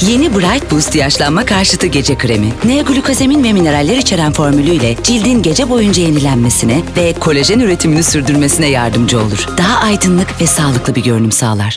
Yeni Bright Boost yaşlanma karşıtı gece kremi. N-glukozamin ve mineraller içeren formülüyle cildin gece boyunca yenilenmesine ve kolajen üretimini sürdürmesine yardımcı olur. Daha aydınlık ve sağlıklı bir görünüm sağlar.